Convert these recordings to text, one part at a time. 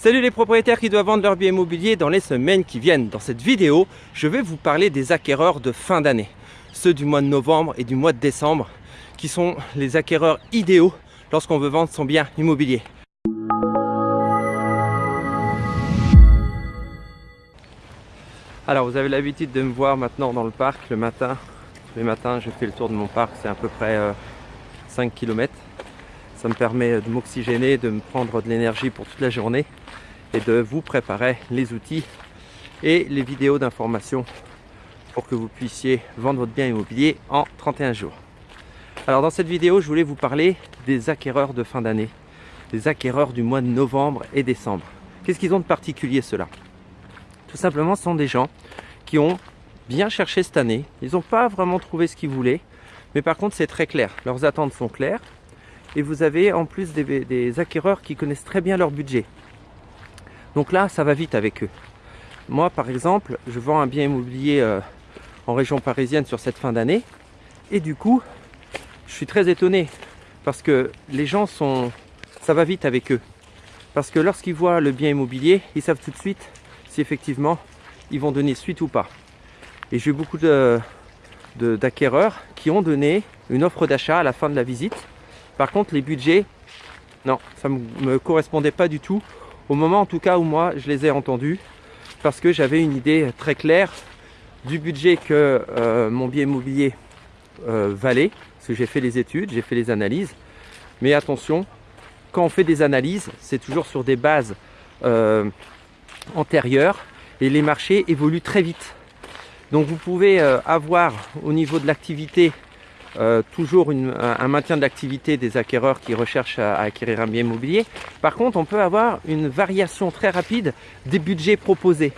Salut les propriétaires qui doivent vendre leur bien immobilier dans les semaines qui viennent. Dans cette vidéo, je vais vous parler des acquéreurs de fin d'année. Ceux du mois de novembre et du mois de décembre qui sont les acquéreurs idéaux lorsqu'on veut vendre son bien immobilier. Alors vous avez l'habitude de me voir maintenant dans le parc le matin. Tous les matins je fais le tour de mon parc, c'est à peu près 5 euh, km. Ça me permet de m'oxygéner, de me prendre de l'énergie pour toute la journée et de vous préparer les outils et les vidéos d'information pour que vous puissiez vendre votre bien immobilier en 31 jours. Alors dans cette vidéo, je voulais vous parler des acquéreurs de fin d'année, des acquéreurs du mois de novembre et décembre. Qu'est-ce qu'ils ont de particulier cela Tout simplement, ce sont des gens qui ont bien cherché cette année, ils n'ont pas vraiment trouvé ce qu'ils voulaient, mais par contre c'est très clair, leurs attentes sont claires, et vous avez en plus des, acquéreurs qui connaissent très bien leur budget. Donc là, ça va vite avec eux. Moi, par exemple, je vends un bien immobilier euh, en région parisienne sur cette fin d'année, et du coup, je suis très étonné parce que les gens sont, ça va vite avec eux. Parce que lorsqu'ils voient le bien immobilier, ils savent tout de suite si effectivement ils vont donner suite ou pas. Et j'ai eu beaucoup d'acquéreurs qui ont donné une offre d'achat à la fin de la visite par contre, les budgets, non, ça ne me correspondait pas du tout. Au moment en tout cas où moi, je les ai entendus. Parce que j'avais une idée très claire du budget que euh, mon bien immobilier euh, valait. Parce que j'ai fait les études, j'ai fait les analyses. Mais attention, quand on fait des analyses, c'est toujours sur des bases euh, antérieures. Et les marchés évoluent très vite. Donc vous pouvez avoir au niveau de l'activité euh, toujours un, maintien de l'activité des acquéreurs qui recherchent à, acquérir un bien immobilier. Par contre, on peut avoir une variation très rapide des budgets proposés.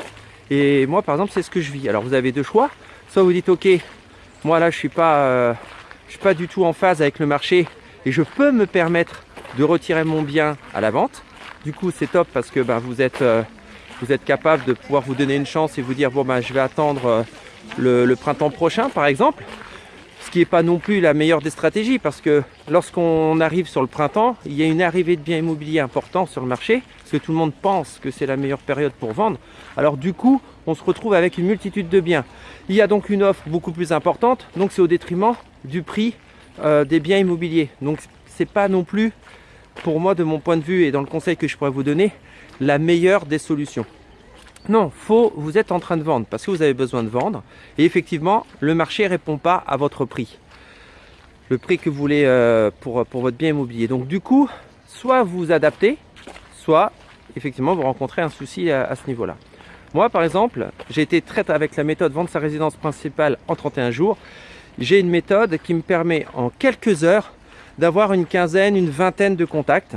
Et moi, par exemple, c'est ce que je vis. Alors, vous avez deux choix. Soit vous dites, OK, moi là, je suis pas, euh, je suis pas du tout en phase avec le marché et je peux me permettre de retirer mon bien à la vente. Du coup, c'est top parce que ben, vous, êtes, euh, vous êtes capable de pouvoir vous donner une chance et vous dire, bon, ben, je vais attendre le printemps prochain, par exemple ce qui n'est pas non plus la meilleure des stratégies parce que lorsqu'on arrive sur le printemps, il y a une arrivée de biens immobiliers importants sur le marché parce que tout le monde pense que c'est la meilleure période pour vendre. Alors du coup, on se retrouve avec une multitude de biens. Il y a donc une offre beaucoup plus importante, donc c'est au détriment du prix euh, des biens immobiliers. Donc c'est pas non plus, pour moi de mon point de vue et dans le conseil que je pourrais vous donner, la meilleure des solutions. Non, faut, vous êtes en train de vendre parce que vous avez besoin de vendre. Et effectivement, le marché ne répond pas à votre prix. Le prix que vous voulez euh, pour, pour votre bien immobilier. Donc du coup, soit vous vous adaptez, soit effectivement vous rencontrez un souci à, ce niveau-là. Moi, par exemple, j'ai été traité avec la méthode vendre sa résidence principale en 31 jours. J'ai une méthode qui me permet en quelques heures d'avoir une quinzaine, une vingtaine de contacts.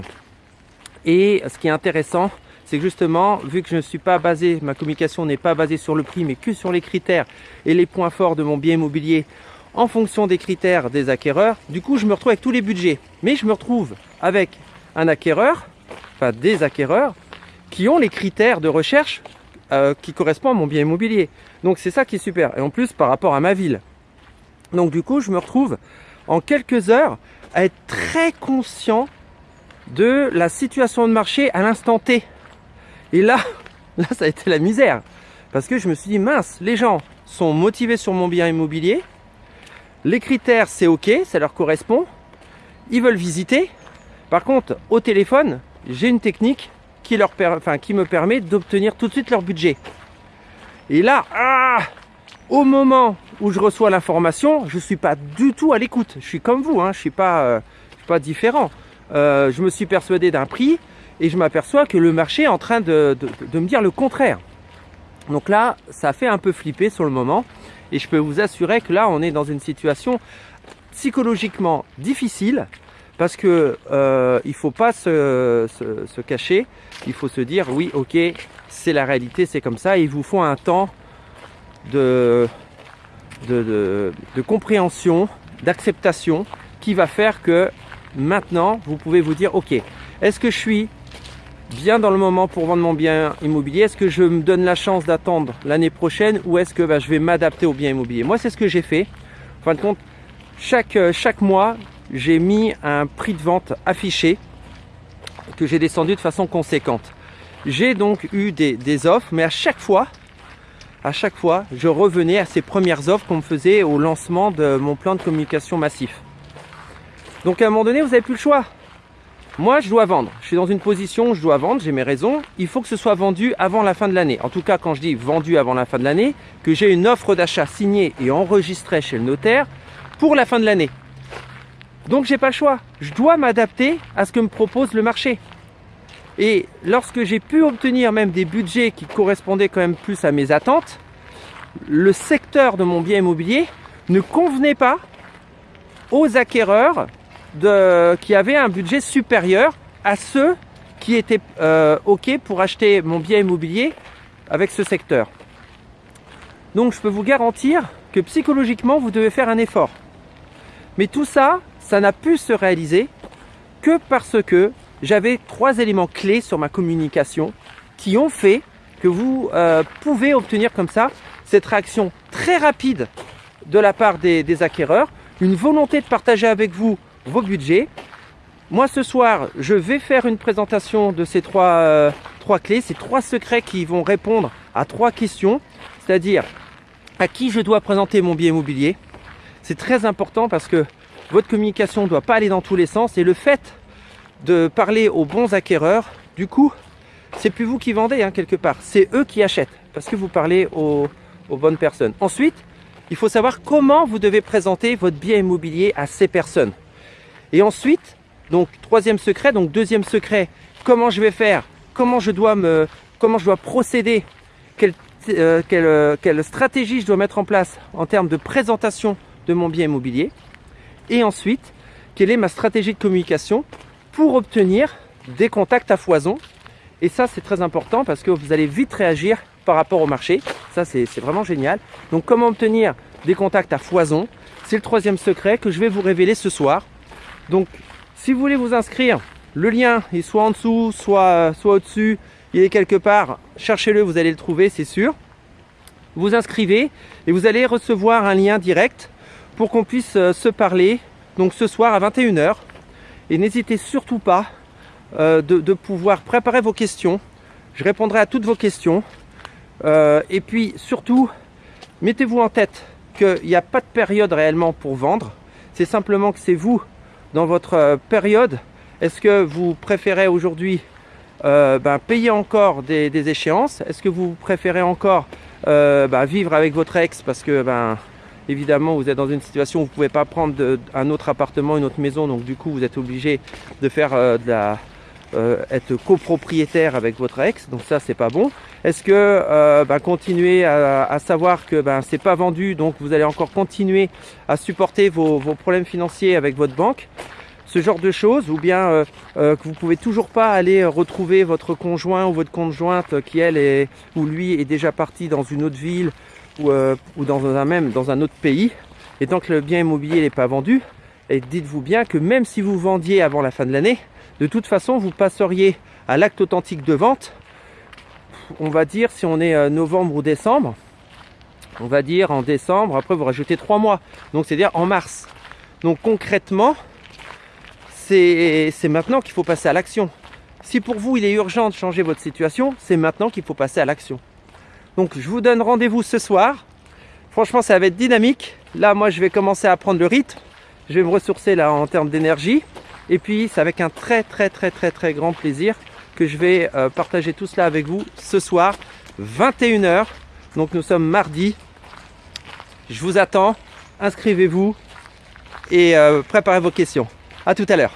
Et ce qui est intéressant, c'est que justement, vu que je ne suis pas basé, ma communication n'est pas basée sur le prix, mais que sur les critères et les points forts de mon bien immobilier en fonction des critères des acquéreurs, du coup, je me retrouve avec tous les budgets. Mais je me retrouve avec un acquéreur, enfin des acquéreurs, qui ont les critères de recherche euh, qui correspondent à mon bien immobilier. Donc c'est ça qui est super. Et en plus, par rapport à ma ville. Donc du coup, je me retrouve en quelques heures à être très conscient de la situation de marché à l'instant T. Et là, là, ça a été la misère. Parce que je me suis dit, mince, les gens sont motivés sur mon bien immobilier. Les critères, c'est OK, ça leur correspond. Ils veulent visiter. Par contre, au téléphone, j'ai une technique qui, me permet d'obtenir tout de suite leur budget. Et là, ah, au moment où je reçois l'information, je ne suis pas du tout à l'écoute. Je suis comme vous, hein, je ne suis, pas, euh, suis pas différent. Euh, je me suis persuadé d'un prix, et je m'aperçois que le marché est en train de, me dire le contraire. Donc là, ça fait un peu flipper sur le moment et je peux vous assurer que là, on est dans une situation psychologiquement difficile parce que euh, il faut pas se, cacher, il faut se dire oui, ok, c'est la réalité, c'est comme ça. il vous faut un temps de compréhension, d'acceptation qui va faire que maintenant, vous pouvez vous dire ok, est-ce que je suis bien dans le moment pour vendre mon bien immobilier Est-ce que je me donne la chance d'attendre l'année prochaine ou est-ce que bah, je vais m'adapter au bien immobilier? Moi, c'est ce que j'ai fait. En fin de compte, chaque, euh, chaque mois, j'ai mis un prix de vente affiché que j'ai descendu de façon conséquente. j'ai donc eu des, des offres, mais à chaque fois, à chaque fois, je revenais à ces premières offres qu'on me faisait au lancement de mon plan de communication massif. Donc à un moment donné, vous n'avez plus le choix. Moi, je dois vendre. Je suis dans une position où je dois vendre, j'ai mes raisons. Il faut que ce soit vendu avant la fin de l'année. En tout cas, quand je dis vendu avant la fin de l'année, que j'ai une offre d'achat signée et enregistrée chez le notaire pour la fin de l'année. Donc, j'ai pas le choix. Je dois m'adapter à ce que me propose le marché. Et lorsque j'ai pu obtenir même des budgets qui correspondaient quand même plus à mes attentes, le secteur de mon bien immobilier ne convenait pas aux acquéreurs de, qui avaient un budget supérieur à ceux qui étaient euh, OK pour acheter mon bien immobilier avec ce secteur. Donc je peux vous garantir que psychologiquement, vous devez faire un effort. Mais tout ça, ça n'a pu se réaliser que parce que j'avais trois éléments clés sur ma communication qui ont fait que vous euh, pouvez obtenir comme ça cette réaction très rapide de la part des, des acquéreurs, une volonté de partager avec vous vos budgets. Moi ce soir, je vais faire une présentation de ces trois, euh, trois clés, ces trois secrets qui vont répondre à trois questions, c'est-à-dire à qui je dois présenter mon bien immobilier? C'est très important parce que votre communication ne doit pas aller dans tous les sens et le fait de parler aux bons acquéreurs, du coup, c'est plus vous qui vendez hein, quelque part, c'est eux qui achètent parce que vous parlez aux, aux bonnes personnes. Ensuite, il faut savoir comment vous devez présenter votre bien immobilier à ces personnes. Et ensuite, donc troisième secret, donc deuxième secret, comment je vais faire, comment je dois me, comment je dois procéder, quelle, euh, euh, quelle stratégie je dois mettre en place en termes de présentation de mon bien immobilier. Et ensuite, quelle est ma stratégie de communication pour obtenir des contacts à foison. Et ça, c'est très important parce que vous allez vite réagir par rapport au marché. Ça, c'est vraiment génial. Donc, comment obtenir des contacts à foison C'est le troisième secret que je vais vous révéler ce soir. Donc, si vous voulez vous inscrire, le lien est soit en dessous, soit, soit au-dessus. Il est quelque part. Cherchez-le, vous allez le trouver, c'est sûr. Vous inscrivez et vous allez recevoir un lien direct pour qu'on puisse euh, se parler. Donc ce soir à 21h. Et n'hésitez surtout pas euh, de, pouvoir préparer vos questions. Je répondrai à toutes vos questions. Euh, et puis surtout, mettez-vous en tête qu'il n'y a pas de période réellement pour vendre. C'est simplement que c'est vous dans votre euh, période, est-ce que vous préférez aujourd'hui euh, ben, payer encore des, échéances? Est-ce que vous préférez encore euh, ben, vivre avec votre ex parce que ben, évidemment vous êtes dans une situation où vous ne pouvez pas prendre un autre appartement, une autre maison, donc du coup vous êtes obligé de faire de la, euh, être copropriétaire avec votre ex, donc ça c'est pas bon. Est-ce que euh, ben, continuer à, à, savoir que ben, c'est pas vendu, donc vous allez encore continuer à supporter vos, vos problèmes financiers avec votre banque? Ce genre de choses, ou bien euh, euh, que vous pouvez toujours pas aller retrouver votre conjoint ou votre conjointe qui elle est ou lui est déjà parti dans une autre ville ou, euh, ou dans un même dans un autre pays, et tant que le bien immobilier n'est pas vendu, et dites-vous bien que même si vous vendiez avant la fin de l'année, de toute façon vous passeriez à l'acte authentique de vente. On va dire si on est novembre ou décembre, on va dire en décembre, après vous rajoutez trois mois, donc c'est-à-dire en mars. Donc concrètement, c'est maintenant qu'il faut passer à l'action. Si pour vous il est urgent de changer votre situation, c'est maintenant qu'il faut passer à l'action. Donc je vous donne rendez-vous ce soir. Franchement ça va être dynamique. Là moi je vais commencer à prendre le rythme. Je vais me ressourcer là en termes d'énergie. Et puis c'est avec un très très très très très grand plaisir que je vais euh, partager tout cela avec vous ce soir, 21h. Donc nous sommes mardi. Je vous attends. Inscrivez-vous et euh, préparez vos questions. À tout à l'heure.